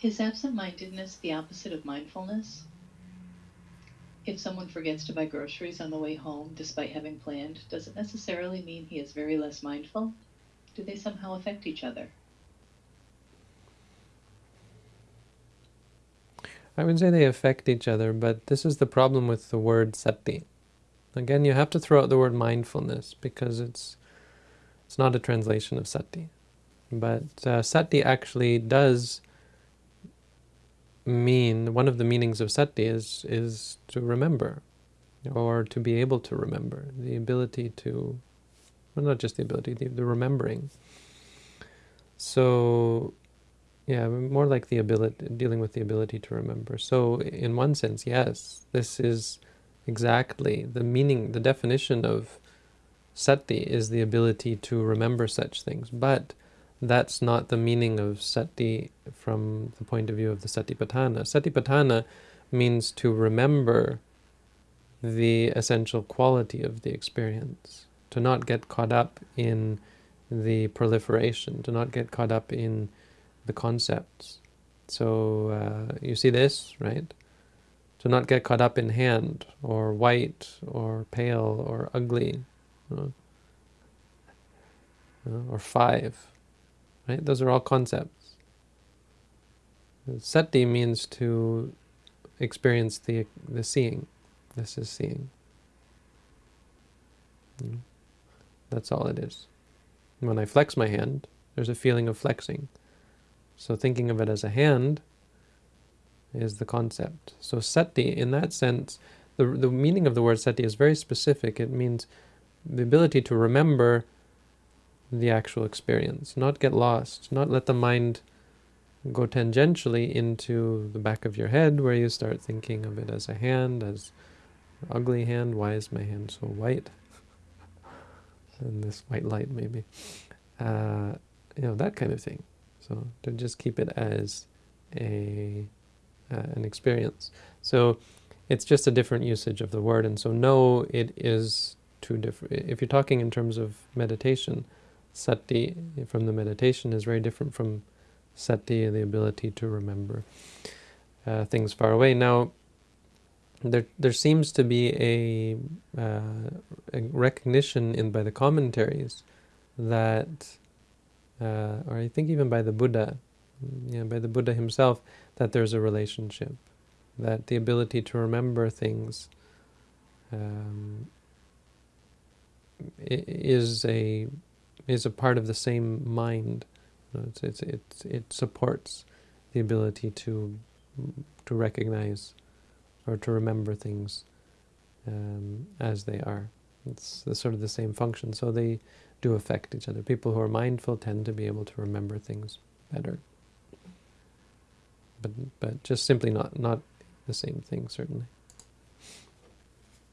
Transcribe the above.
Is absent-mindedness the opposite of mindfulness? If someone forgets to buy groceries on the way home despite having planned, does it necessarily mean he is very less mindful? Do they somehow affect each other? I would say they affect each other, but this is the problem with the word sati. Again, you have to throw out the word mindfulness because it's it's not a translation of sati. But uh, sati actually does mean, one of the meanings of sati is, is to remember, or to be able to remember, the ability to, well not just the ability, the, the remembering. So, yeah, more like the ability, dealing with the ability to remember. So, in one sense, yes, this is exactly the meaning, the definition of sati is the ability to remember such things. But that's not the meaning of sati from the point of view of the satipatthana. Satipatthana means to remember the essential quality of the experience, to not get caught up in the proliferation, to not get caught up in the concepts. So uh, you see this, right? To not get caught up in hand, or white, or pale, or ugly, you know, or five. Right? Those are all concepts. Sati means to experience the the seeing. This is seeing. Hmm. That's all it is. When I flex my hand, there's a feeling of flexing. So thinking of it as a hand is the concept. So sati, in that sense, the, the meaning of the word sati is very specific. It means the ability to remember the actual experience, not get lost, not let the mind go tangentially into the back of your head where you start thinking of it as a hand, as ugly hand, why is my hand so white? and this white light maybe. Uh, you know, that kind of thing. So to just keep it as a uh, an experience. So it's just a different usage of the word. And so no, it is two different. If you're talking in terms of meditation, sati from the meditation is very different from sati, the ability to remember uh, things far away. Now, there there seems to be a, uh, a recognition in by the commentaries that, uh, or I think even by the Buddha, yeah, by the Buddha himself, that there's a relationship, that the ability to remember things um, is a is a part of the same mind. It's, it's, it's, it supports the ability to to recognize or to remember things um, as they are. It's sort of the same function. So they do affect each other. People who are mindful tend to be able to remember things better. But but just simply not not the same thing, certainly.